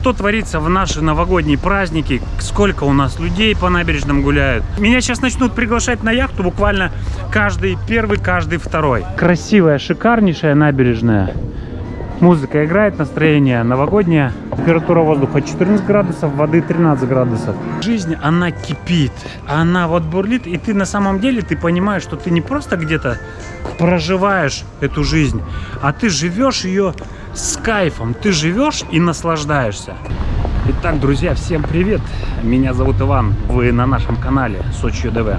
что творится в наши новогодние праздники, сколько у нас людей по набережным гуляют. Меня сейчас начнут приглашать на яхту буквально каждый первый, каждый второй. Красивая, шикарнейшая набережная. Музыка играет, настроение новогоднее. Температура воздуха 14 градусов, воды 13 градусов. Жизнь, она кипит, она вот бурлит, и ты на самом деле, ты понимаешь, что ты не просто где-то проживаешь эту жизнь, а ты живешь ее с кайфом, ты живешь и наслаждаешься. Итак, друзья, всем привет! Меня зовут Иван, вы на нашем канале Сочи ДВ.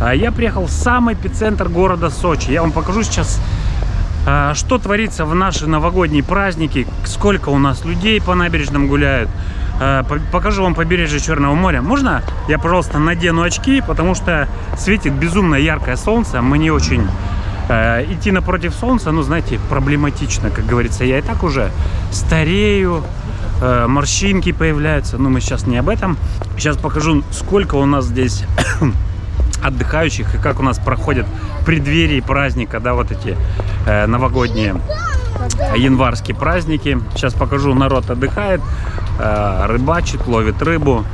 А Я приехал в самый эпицентр города Сочи. Я вам покажу сейчас а, что творится в наши новогодние праздники, сколько у нас людей по набережным гуляют. А, покажу вам побережье Черного моря. Можно я, пожалуйста, надену очки, потому что светит безумно яркое солнце. Мне очень идти напротив солнца, ну, знаете, проблематично, как говорится. Я и так уже старею, э, морщинки появляются. Но мы сейчас не об этом. Сейчас покажу, сколько у нас здесь отдыхающих и как у нас проходят преддверии праздника, да, вот эти э, новогодние январские праздники. Сейчас покажу, народ отдыхает, э, рыбачит, ловит рыбу.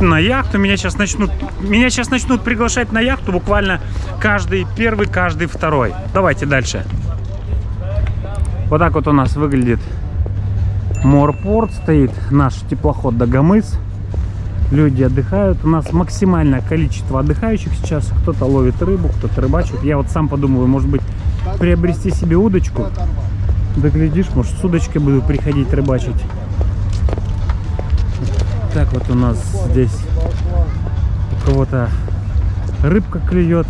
На яхту меня сейчас начнут, меня сейчас начнут приглашать на яхту буквально каждый первый, каждый второй. Давайте дальше. Вот так вот у нас выглядит морпорт, стоит наш теплоход Дагомыс люди отдыхают. У нас максимальное количество отдыхающих сейчас. Кто-то ловит рыбу, кто-то рыбачит. Я вот сам подумываю, может быть, приобрести себе удочку. Да глядишь, может, с удочкой буду приходить рыбачить. Так вот у нас здесь у кого-то рыбка клюет.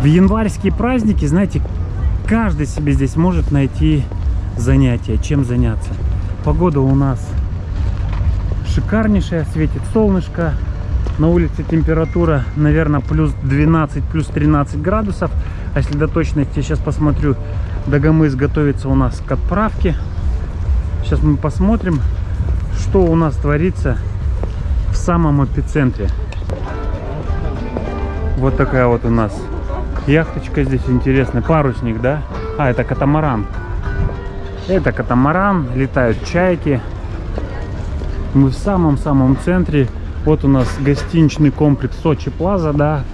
В январские праздники, знаете, каждый себе здесь может найти занятие, чем заняться. Погода у нас шикарнейшая, светит солнышко. На улице температура, наверное, плюс 12, плюс 13 градусов. А если до точности, сейчас посмотрю, Дагомыс готовится у нас к отправке. Сейчас мы посмотрим, что у нас творится в самом эпицентре. Вот такая вот у нас яхточка здесь интересная. Парусник, да? А, это катамаран. Это катамаран, летают чайки. Мы в самом-самом центре. Вот у нас гостиничный комплекс Сочи Плаза, да,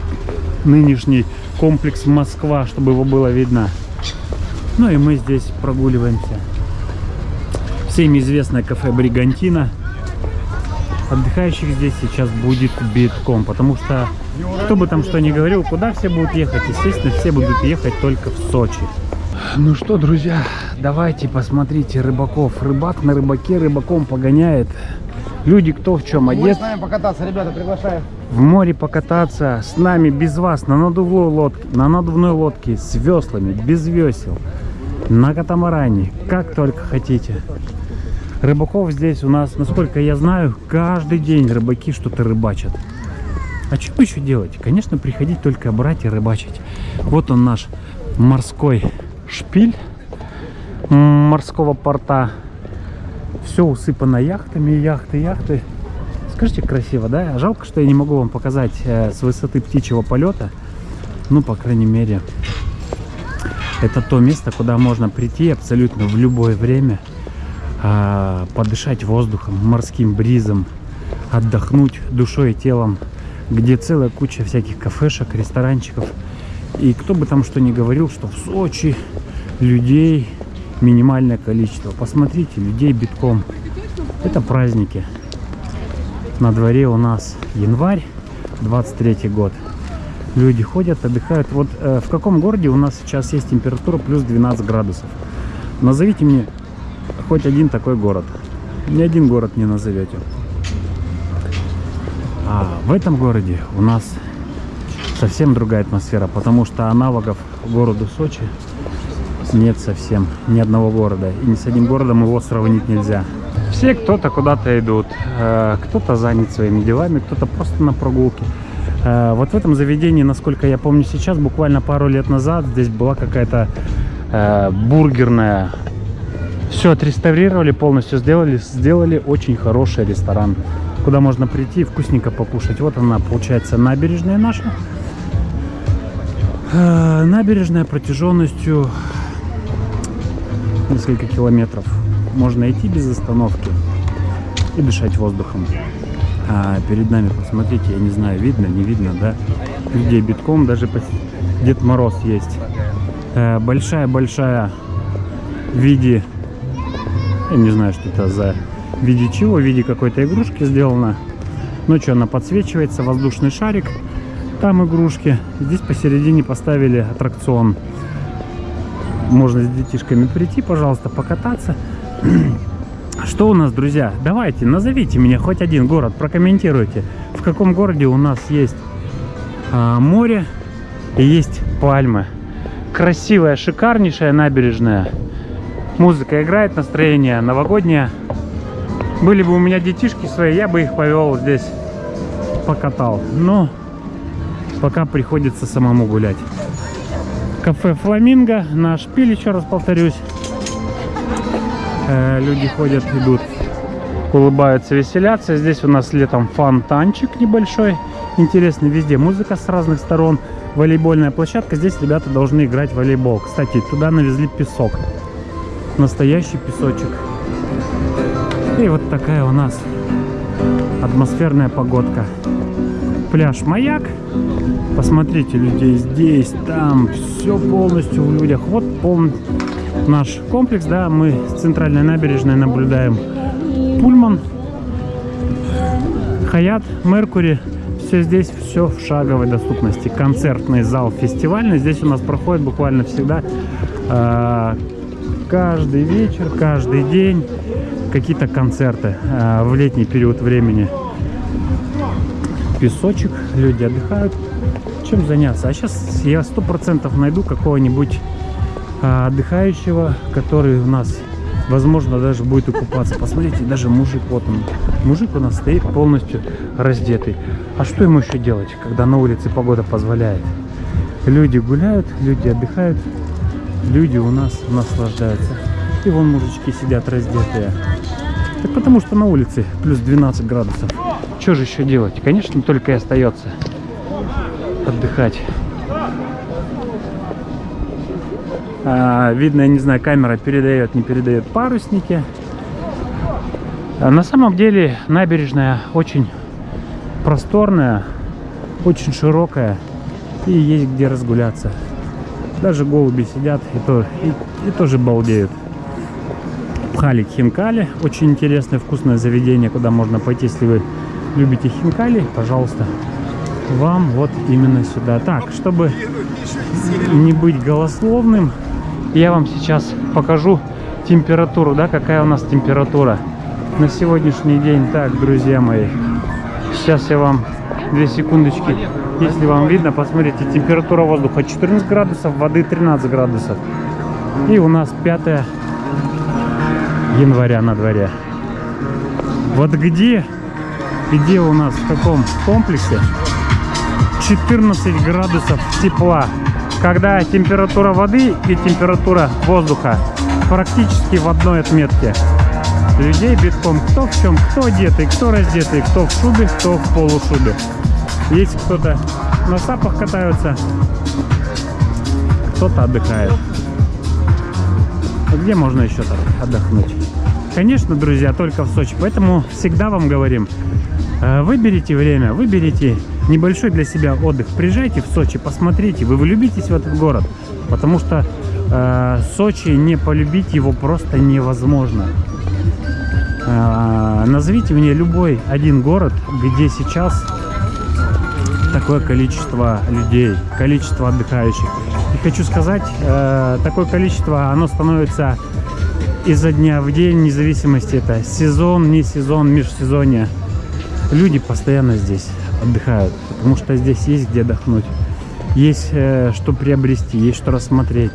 нынешний комплекс Москва, чтобы его было видно. Ну и мы здесь прогуливаемся. Всем известное кафе Бригантина. Отдыхающих здесь сейчас будет битком, потому что, кто бы там что ни говорил, куда все будут ехать? Естественно, все будут ехать только в Сочи. Ну что, друзья, давайте посмотрите рыбаков. Рыбак на рыбаке рыбаком погоняет. Люди кто в чем одет. с нами покататься, ребята, приглашаю. В море покататься с нами без вас на надувной лодке, на надувной лодке с веслами, без весел, на катамаране, как только хотите. Рыбаков здесь у нас, насколько я знаю, каждый день рыбаки что-то рыбачат. А что еще делать? Конечно, приходить только брать и рыбачить. Вот он наш морской шпиль морского порта все усыпано яхтами, яхты, яхты. Скажите, красиво, да? Жалко, что я не могу вам показать э, с высоты птичьего полета. Ну, по крайней мере, это то место, куда можно прийти абсолютно в любое время, э, подышать воздухом, морским бризом, отдохнуть душой и телом, где целая куча всяких кафешек, ресторанчиков. И кто бы там что ни говорил, что в Сочи людей минимальное количество. Посмотрите, людей битком. Это праздники. На дворе у нас январь, 23 год. Люди ходят, отдыхают. Вот э, в каком городе у нас сейчас есть температура плюс 12 градусов? Назовите мне хоть один такой город. Ни один город не назовете. А в этом городе у нас совсем другая атмосфера, потому что аналогов городу Сочи нет совсем ни одного города. И ни с одним городом его сравнить нельзя. Все кто-то куда-то идут, э, кто-то занят своими делами, кто-то просто на прогулке. Э, вот в этом заведении, насколько я помню сейчас, буквально пару лет назад, здесь была какая-то э, бургерная. Все отреставрировали, полностью сделали, сделали очень хороший ресторан, куда можно прийти и вкусненько покушать. Вот она, получается, набережная наша. Набережная протяженностью несколько километров. можно идти без остановки и дышать воздухом. А перед нами, посмотрите, я не знаю, видно, не видно, да? Людей битком, даже Дед Мороз есть. Э, Большая-большая в виде, я не знаю, что это за в виде чего, в виде какой-то игрушки сделана. Ночью она подсвечивается, воздушный шарик, там игрушки. Здесь посередине поставили аттракцион. Можно с детишками прийти, пожалуйста, покататься. Что у нас, друзья? Давайте, назовите мне хоть один город, прокомментируйте. В каком городе у нас есть а, море и есть пальмы. Красивая, шикарнейшая набережная. Музыка играет, настроение новогоднее. Были бы у меня детишки свои, я бы их повел здесь, покатал. Но пока приходится самому гулять. Кафе Фламинго, наш шпиль, еще раз повторюсь. Э, люди ходят, идут, улыбаются, веселятся. Здесь у нас летом фонтанчик небольшой. Интересный везде. Музыка с разных сторон. Волейбольная площадка. Здесь ребята должны играть в волейбол. Кстати, туда навезли песок. Настоящий песочек. И вот такая у нас атмосферная погодка. Пляж Маяк. Посмотрите, людей здесь, там, все полностью в людях. Вот полный наш комплекс, да, мы с центральной набережной наблюдаем Пульман, Хаят, Меркури. Все здесь, все в шаговой доступности. Концертный зал фестивальный. Здесь у нас проходит буквально всегда э, каждый вечер, каждый день какие-то концерты э, в летний период времени. Песочек, люди отдыхают. Чем заняться? А сейчас я сто процентов найду какого-нибудь а, отдыхающего, который у нас, возможно, даже будет и купаться. Посмотрите, даже мужик, вот он. Мужик у нас стоит полностью раздетый. А что ему еще делать, когда на улице погода позволяет? Люди гуляют, люди отдыхают, люди у нас наслаждаются. И вон мужички сидят раздетые. Так потому что на улице плюс 12 градусов. Что же еще делать? Конечно, только и остается отдыхать. А, видно, я не знаю, камера передает, не передает парусники. А на самом деле набережная очень просторная, очень широкая и есть где разгуляться. Даже голуби сидят и, то, и, и тоже балдеют. Пхали хинкали, очень интересное вкусное заведение, куда можно пойти, если вы любите хинкали, пожалуйста, вам вот именно сюда. Так, чтобы не быть голословным, я вам сейчас покажу температуру, да, какая у нас температура на сегодняшний день. Так, друзья мои, сейчас я вам две секундочки, если вам видно, посмотрите, температура воздуха 14 градусов, воды 13 градусов. И у нас 5 января на дворе. Вот где, где у нас, в каком комплексе 14 градусов тепла когда температура воды и температура воздуха практически в одной отметке. Людей битком кто в чем, кто одетый, кто раздетый, кто в шубе, кто в полушубе. Есть кто-то на сапах катаются, кто-то отдыхает. А где можно еще так отдохнуть? Конечно, друзья, только в Сочи. Поэтому всегда вам говорим, э, выберите время, выберите небольшой для себя отдых. Приезжайте в Сочи, посмотрите, вы влюбитесь в этот город. Потому что э, Сочи, не полюбить его просто невозможно. Э, назовите мне любой один город, где сейчас такое количество людей, количество отдыхающих. И хочу сказать, э, такое количество, оно становится изо дня в день, вне зависимости это сезон, не сезон, межсезонье. Люди постоянно здесь отдыхают, потому что здесь есть где отдохнуть. Есть э, что приобрести, есть что рассмотреть.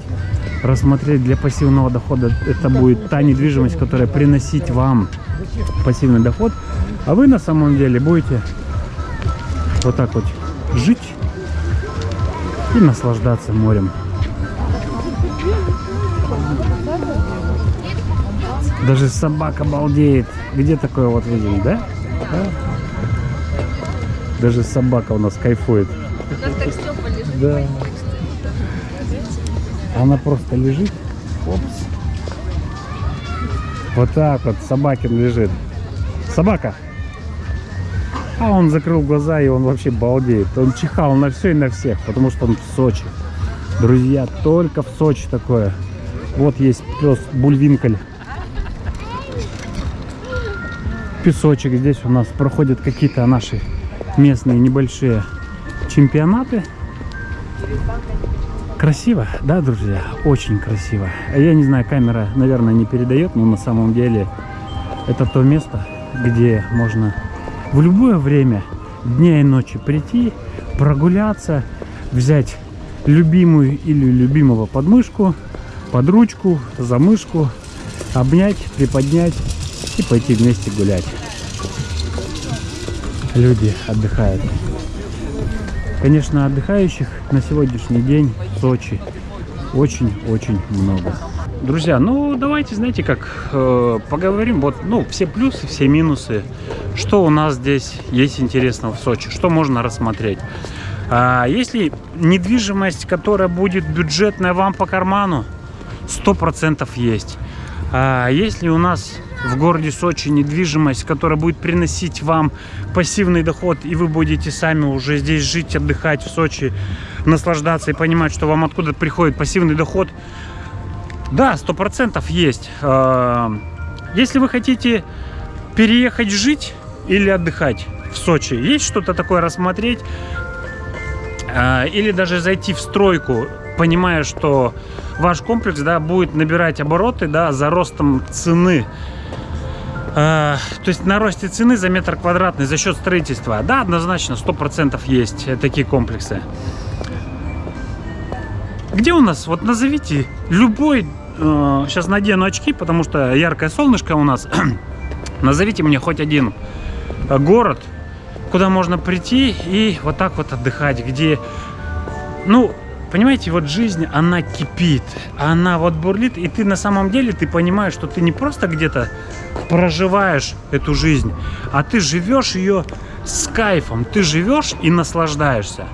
Рассмотреть для пассивного дохода это будет та недвижимость, которая приносить вам пассивный доход. А вы на самом деле будете вот так вот жить и наслаждаться морем. Даже собака балдеет. Где такое вот видели, да? Да. Даже собака у нас кайфует. Она так стёпа лежит. Да. Она просто лежит. Опс. Вот так вот Собакин лежит. Собака. А он закрыл глаза и он вообще балдеет. Он чихал на все и на всех, потому что он в Сочи. Друзья, только в Сочи такое. Вот есть пес Бульвинколь. Песочек. Здесь у нас проходят какие-то наши местные небольшие чемпионаты. Красиво, да, друзья? Очень красиво. Я не знаю, камера, наверное, не передает, но на самом деле это то место, где можно в любое время дня и ночи прийти, прогуляться, взять любимую или любимого подмышку, под ручку, за мышку, обнять, приподнять и пойти вместе гулять. Люди отдыхают. Конечно, отдыхающих на сегодняшний день в Сочи очень-очень много. Друзья, ну давайте, знаете, как э, поговорим, вот, ну, все плюсы, все минусы, что у нас здесь есть интересного в Сочи, что можно рассмотреть. А, если недвижимость, которая будет бюджетная вам по карману, 100% есть. А если у нас в городе Сочи недвижимость, которая будет приносить вам пассивный доход, и вы будете сами уже здесь жить, отдыхать в Сочи, наслаждаться и понимать, что вам откуда приходит пассивный доход, да, сто процентов есть. А, если вы хотите переехать жить или отдыхать в Сочи, есть что-то такое рассмотреть, а, или даже зайти в стройку, понимая, что ваш комплекс да, будет набирать обороты да, за ростом цены а, то есть на росте цены за метр квадратный за счет строительства. Да, однозначно, 100% есть такие комплексы. Где у нас? Вот назовите любой... Э, сейчас надену очки, потому что яркое солнышко у нас. назовите мне хоть один город, куда можно прийти и вот так вот отдыхать, где... Ну, понимаете, вот жизнь, она кипит, она вот бурлит, и ты на самом деле, ты понимаешь, что ты не просто где-то проживаешь эту жизнь, а ты живешь ее с кайфом, ты живешь и наслаждаешься.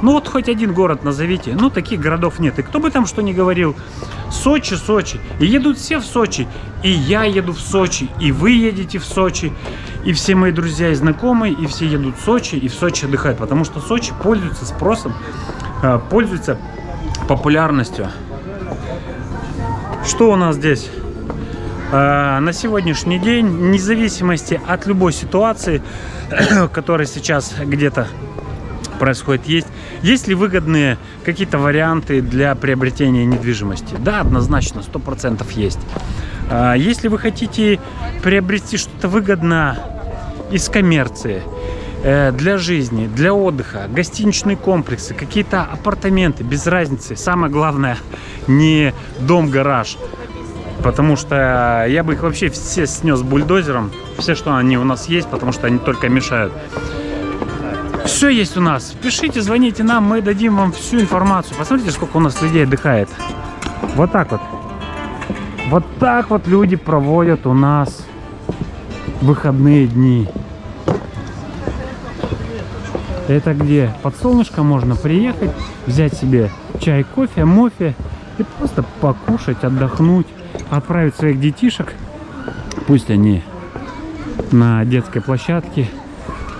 Ну вот хоть один город назовите, ну таких городов нет. И кто бы там что ни говорил, Сочи, Сочи. И едут все в Сочи, и я еду в Сочи, и вы едете в Сочи, и все мои друзья и знакомые, и все едут в Сочи, и в Сочи отдыхают, потому что Сочи пользуется спросом, а, пользуется популярностью. Что у нас здесь? Э, на сегодняшний день, вне зависимости от любой ситуации, которая сейчас где-то происходит, есть, есть ли выгодные какие-то варианты для приобретения недвижимости? Да, однозначно, 100% есть. Э, если вы хотите приобрести что-то выгодно из коммерции, э, для жизни, для отдыха, гостиничные комплексы, какие-то апартаменты, без разницы. Самое главное, не дом-гараж, Потому что я бы их вообще все снес бульдозером. Все, что они у нас есть, потому что они только мешают. Все есть у нас. Пишите, звоните нам, мы дадим вам всю информацию. Посмотрите, сколько у нас людей отдыхает. Вот так вот. Вот так вот люди проводят у нас выходные дни. Это где под солнышко можно приехать, взять себе чай, кофе, мофе и просто покушать, отдохнуть отправить своих детишек. Пусть они на детской площадке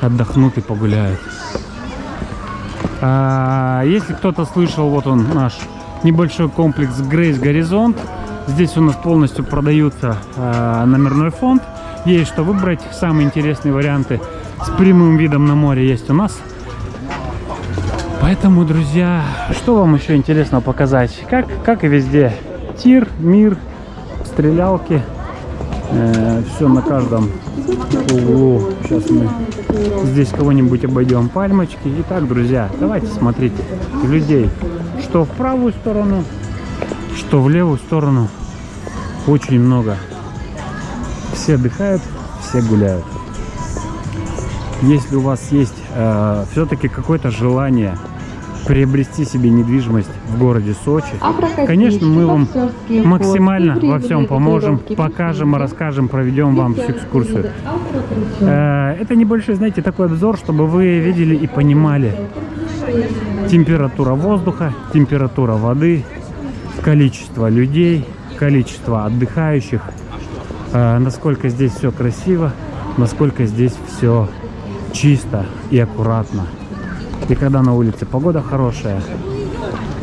отдохнут и погуляют. А, если кто-то слышал, вот он наш небольшой комплекс Грейс Горизонт. Здесь у нас полностью продаются а, номерной фонд. Есть что выбрать. Самые интересные варианты с прямым видом на море есть у нас. Поэтому, друзья, что вам еще интересно показать? Как, как и везде. Тир, мир, стрелялки. Э, все на каждом углу. Сейчас мы здесь кого-нибудь обойдем. Пальмочки. Итак, друзья, давайте смотрите. Людей что в правую сторону, что в левую сторону. Очень много. Все отдыхают, все гуляют. Если у вас есть э, все-таки какое-то желание приобрести себе недвижимость в городе Сочи. Конечно, мы вам максимально во всем поможем, покажем, расскажем, проведем вам всю экскурсию. Э, это небольшой, знаете, такой обзор, чтобы вы видели и понимали температура воздуха, температура воды, количество людей, количество отдыхающих. э, насколько здесь все красиво, насколько здесь все чисто и аккуратно. И когда на улице погода хорошая.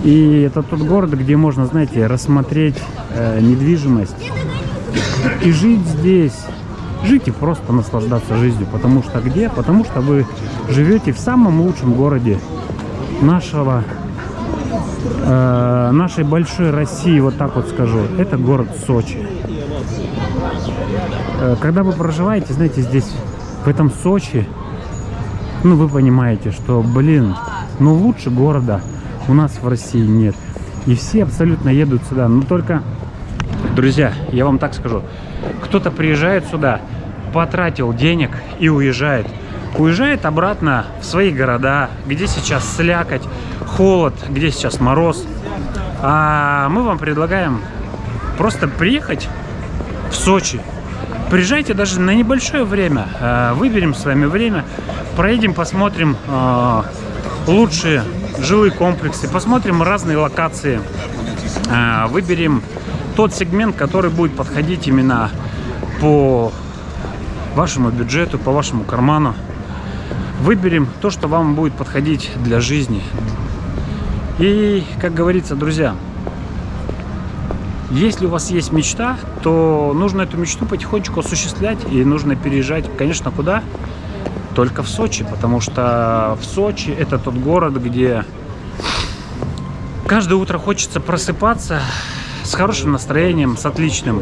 И это тот город, где можно, знаете, рассмотреть э, недвижимость и жить здесь. Жить и просто наслаждаться жизнью. Потому что где? Потому что вы живете в самом лучшем городе нашего э, нашей большой России, вот так вот скажу, это город Сочи. Э, когда вы проживаете, знаете, здесь, в этом Сочи, ну, вы понимаете, что, блин, ну, лучше города у нас в России нет. И все абсолютно едут сюда. Но только, друзья, я вам так скажу, кто-то приезжает сюда, потратил денег и уезжает. Уезжает обратно в свои города, где сейчас слякоть, холод, где сейчас мороз. А мы вам предлагаем просто приехать в Сочи. Приезжайте даже на небольшое время. э, Выберем с вами время. Проедем, посмотрим э, лучшие жилые комплексы. Посмотрим разные локации. Э, Выберем тот сегмент, который будет подходить именно по вашему бюджету, по вашему карману. Выберем то, что вам будет подходить для жизни. И, как говорится, друзья, если у вас есть мечта, то нужно эту мечту потихонечку осуществлять. И нужно переезжать, конечно, куда? Только в Сочи. Потому что в Сочи это тот город, где каждое утро хочется просыпаться с хорошим настроением, с отличным.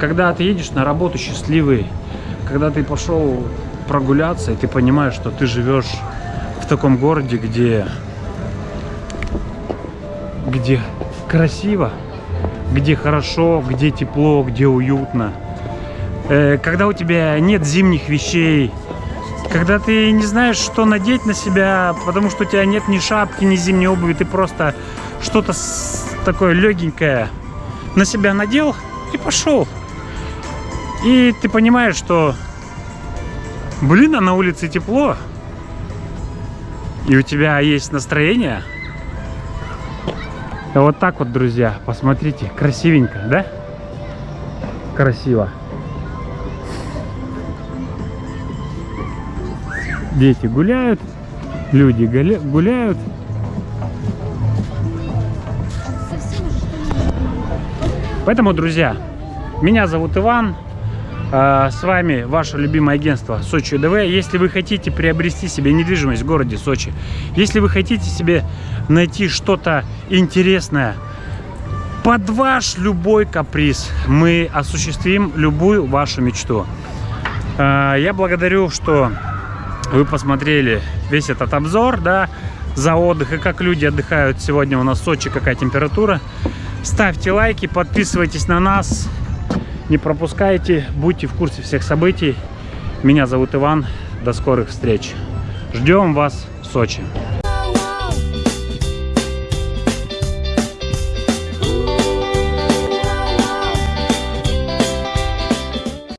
Когда ты едешь на работу счастливый, когда ты пошел прогуляться, и ты понимаешь, что ты живешь в таком городе, где где красиво, где хорошо, где тепло, где уютно. Э, Когда у тебя нет зимних вещей, когда ты не знаешь, что надеть на себя, потому что у тебя нет ни шапки, ни зимней обуви, ты просто что-то такое легенькое на себя надел и пошел. И ты понимаешь, что, блин, а на улице тепло, и у тебя есть настроение. Вот так вот, друзья, посмотрите, красивенько, да? Красиво. Дети гуляют, люди гуляют. Поэтому, друзья, меня зовут Иван. а, С вами ваше любимое агентство Сочи ДВ. Если вы хотите приобрести себе недвижимость в городе Сочи, если вы хотите себе найти что-то интересное под ваш любой каприз, мы осуществим любую вашу мечту. А, Я благодарю, что вы посмотрели весь этот обзор, да, за отдых и как люди отдыхают сегодня у нас в Сочи, какая температура. Ставьте лайки, подписывайтесь на нас, не пропускайте, будьте в курсе всех событий. Меня зовут Иван, до скорых встреч. Ждем вас в Сочи.